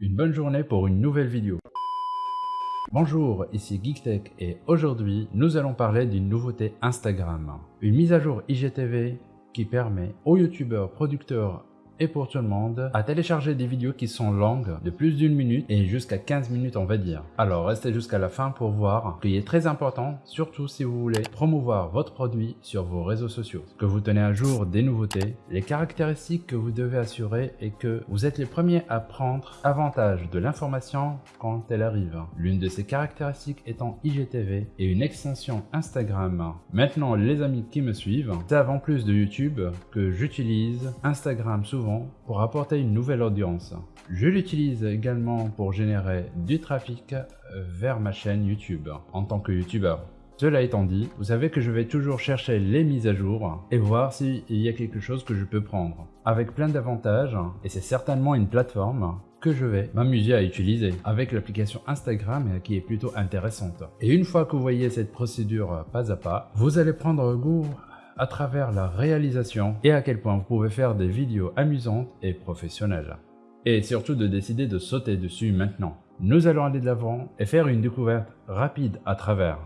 Une bonne journée pour une nouvelle vidéo. Bonjour, ici GeekTech et aujourd'hui nous allons parler d'une nouveauté Instagram. Une mise à jour IGTV qui permet aux youtubeurs, producteurs et pour tout le monde à télécharger des vidéos qui sont longues de plus d'une minute et jusqu'à 15 minutes on va dire. Alors restez jusqu'à la fin pour voir, qui est très important, surtout si vous voulez promouvoir votre produit sur vos réseaux sociaux. Que vous tenez à jour des nouveautés, les caractéristiques que vous devez assurer et que vous êtes les premiers à prendre avantage de l'information quand elle arrive. L'une de ces caractéristiques étant IGTV et une extension Instagram. Maintenant les amis qui me suivent savent en plus de YouTube que j'utilise Instagram souvent pour apporter une nouvelle audience. Je l'utilise également pour générer du trafic vers ma chaîne YouTube en tant que youtubeur. Cela étant dit, vous savez que je vais toujours chercher les mises à jour et voir s'il y a quelque chose que je peux prendre. Avec plein d'avantages, et c'est certainement une plateforme que je vais m'amuser à utiliser avec l'application Instagram qui est plutôt intéressante. Et une fois que vous voyez cette procédure pas à pas, vous allez prendre goût à travers la réalisation et à quel point vous pouvez faire des vidéos amusantes et professionnelles. Et surtout de décider de sauter dessus maintenant. Nous allons aller de l'avant et faire une découverte rapide à travers.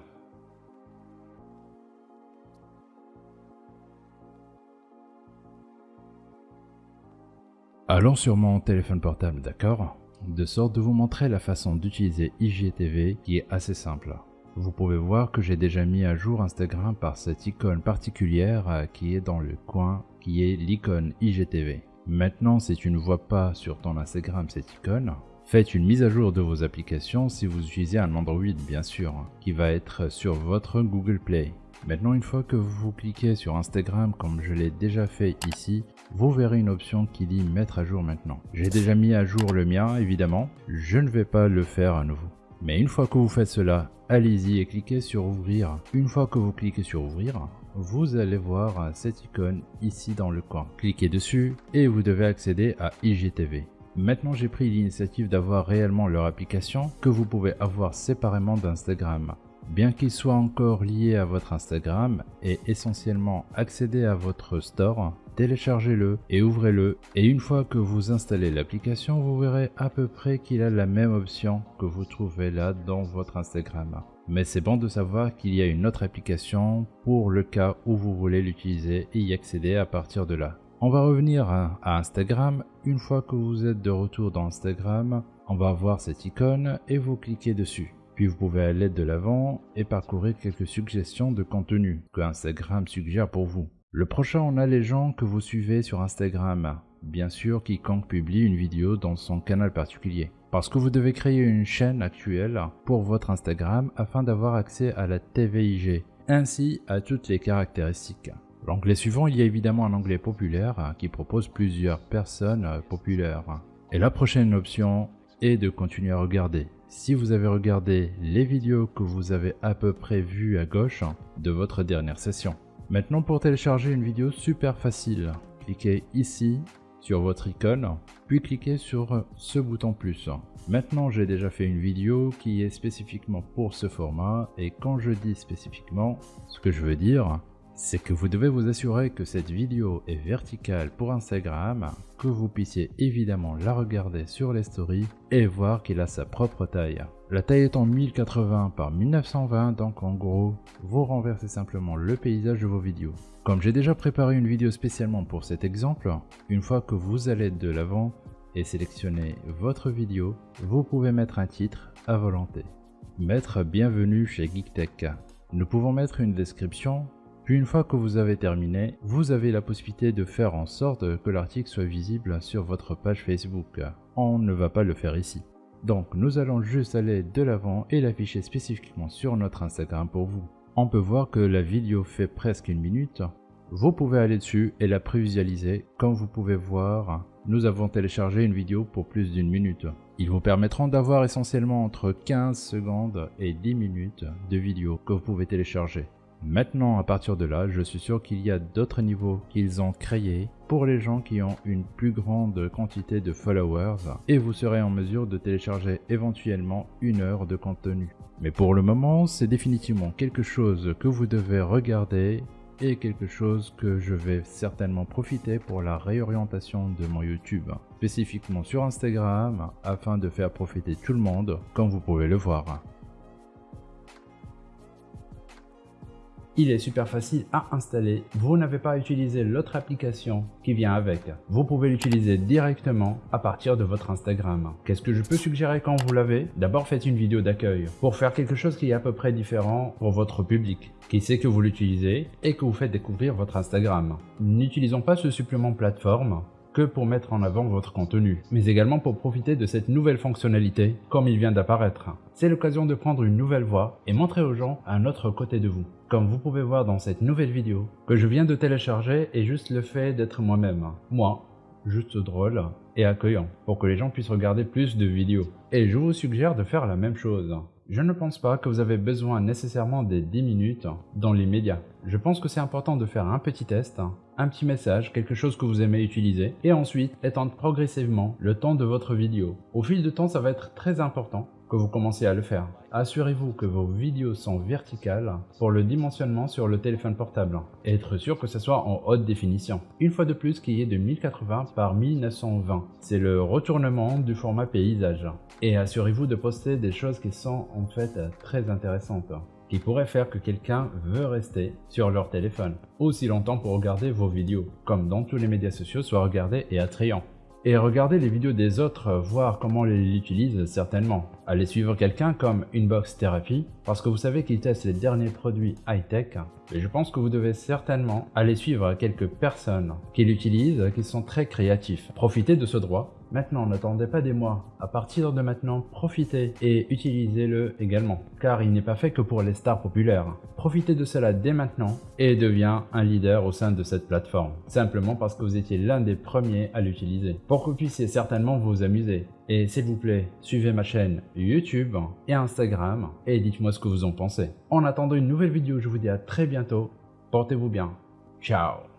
Allons sur mon téléphone portable, d'accord? De sorte de vous montrer la façon d'utiliser IGTV qui est assez simple. Vous pouvez voir que j'ai déjà mis à jour Instagram par cette icône particulière euh, qui est dans le coin, qui est l'icône IGTV. Maintenant, si tu ne vois pas sur ton Instagram cette icône, faites une mise à jour de vos applications si vous utilisez un Android bien sûr, qui va être sur votre Google Play. Maintenant, une fois que vous cliquez sur Instagram comme je l'ai déjà fait ici, vous verrez une option qui dit mettre à jour maintenant. J'ai déjà mis à jour le mien évidemment, je ne vais pas le faire à nouveau. Mais une fois que vous faites cela, allez-y et cliquez sur ouvrir. Une fois que vous cliquez sur ouvrir, vous allez voir cette icône ici dans le coin. Cliquez dessus et vous devez accéder à IGTV. Maintenant j'ai pris l'initiative d'avoir réellement leur application que vous pouvez avoir séparément d'Instagram. Bien qu'il soit encore lié à votre Instagram et essentiellement accéder à votre store, téléchargez-le et ouvrez-le et une fois que vous installez l'application, vous verrez à peu près qu'il a la même option que vous trouvez là dans votre Instagram. Mais c'est bon de savoir qu'il y a une autre application pour le cas où vous voulez l'utiliser et y accéder à partir de là. On va revenir à Instagram. Une fois que vous êtes de retour dans Instagram, on va voir cette icône et vous cliquez dessus. Puis vous pouvez aller de l'avant et parcourir quelques suggestions de contenu que Instagram suggère pour vous. Le prochain, on a les gens que vous suivez sur Instagram. Bien sûr, quiconque publie une vidéo dans son canal particulier. Parce que vous devez créer une chaîne actuelle pour votre Instagram afin d'avoir accès à la TVIG, ainsi à toutes les caractéristiques. L'onglet suivant, il y a évidemment un onglet populaire qui propose plusieurs personnes populaires. Et la prochaine option est de continuer à regarder. Si vous avez regardé les vidéos que vous avez à peu près vues à gauche de votre dernière session. Maintenant pour télécharger une vidéo super facile, cliquez ici sur votre icône, puis cliquez sur ce bouton plus. Maintenant j'ai déjà fait une vidéo qui est spécifiquement pour ce format et quand je dis spécifiquement, ce que je veux dire, c'est que vous devez vous assurer que cette vidéo est verticale pour Instagram, que vous puissiez évidemment la regarder sur les stories et voir qu'il a sa propre taille. La taille en 1080 par 1920 donc en gros, vous renversez simplement le paysage de vos vidéos. Comme j'ai déjà préparé une vidéo spécialement pour cet exemple, une fois que vous allez de l'avant et sélectionner votre vidéo, vous pouvez mettre un titre à volonté. Mettre bienvenue chez GeekTech. Nous pouvons mettre une description puis une fois que vous avez terminé, vous avez la possibilité de faire en sorte que l'article soit visible sur votre page Facebook. On ne va pas le faire ici. Donc nous allons juste aller de l'avant et l'afficher spécifiquement sur notre Instagram pour vous. On peut voir que la vidéo fait presque une minute. Vous pouvez aller dessus et la prévisualiser. Comme vous pouvez voir, nous avons téléchargé une vidéo pour plus d'une minute. Ils vous permettront d'avoir essentiellement entre 15 secondes et 10 minutes de vidéo que vous pouvez télécharger. Maintenant, à partir de là, je suis sûr qu'il y a d'autres niveaux qu'ils ont créés pour les gens qui ont une plus grande quantité de followers et vous serez en mesure de télécharger éventuellement une heure de contenu. Mais pour le moment, c'est définitivement quelque chose que vous devez regarder et quelque chose que je vais certainement profiter pour la réorientation de mon YouTube, spécifiquement sur Instagram afin de faire profiter tout le monde comme vous pouvez le voir. Il est super facile à installer, vous n'avez pas à utiliser l'autre application qui vient avec. Vous pouvez l'utiliser directement à partir de votre Instagram. Qu'est-ce que je peux suggérer quand vous l'avez? D'abord faites une vidéo d'accueil pour faire quelque chose qui est à peu près différent pour votre public, qui sait que vous l'utilisez et que vous faites découvrir votre Instagram. N'utilisons pas ce supplément plateforme que pour mettre en avant votre contenu, mais également pour profiter de cette nouvelle fonctionnalité comme il vient d'apparaître. C'est l'occasion de prendre une nouvelle voix et montrer aux gens un autre côté de vous. Comme vous pouvez voir dans cette nouvelle vidéo que je viens de télécharger est juste le fait d'être moi-même. Moi, juste drôle et accueillant pour que les gens puissent regarder plus de vidéos. Et je vous suggère de faire la même chose. Je ne pense pas que vous avez besoin nécessairement des 10 minutes dans les médias. Je pense que c'est important de faire un petit test, un petit message, quelque chose que vous aimez utiliser, et ensuite étendre progressivement le temps de votre vidéo. Au fil du temps, ça va être très important vous commencez à le faire. Assurez-vous que vos vidéos sont verticales pour le dimensionnement sur le téléphone portable et être sûr que ce soit en haute définition. Une fois de plus qui est de 1080 par 1920. C'est le retournement du format paysage. Et assurez-vous de poster des choses qui sont en fait très intéressantes qui pourraient faire que quelqu'un veut rester sur leur téléphone aussi longtemps pour regarder vos vidéos, comme dans tous les médias sociaux soit regardé et attrayant. Et regardez les vidéos des autres, voir comment ils l'utilisent certainement. Allez suivre quelqu'un comme Inbox Therapy, parce que vous savez qu'il teste les derniers produits high-tech. Et je pense que vous devez certainement aller suivre quelques personnes qui l'utilisent, qui sont très créatifs. Profitez de ce droit Maintenant, n'attendez pas des mois. À partir de maintenant, profitez et utilisez-le également, car il n'est pas fait que pour les stars populaires. Profitez de cela dès maintenant et deviens un leader au sein de cette plateforme, simplement parce que vous étiez l'un des premiers à l'utiliser, pour que vous puissiez certainement vous amuser. Et s'il vous plaît, suivez ma chaîne YouTube et Instagram et dites-moi ce que vous en pensez. En attendant une nouvelle vidéo, je vous dis à très bientôt. Portez-vous bien. Ciao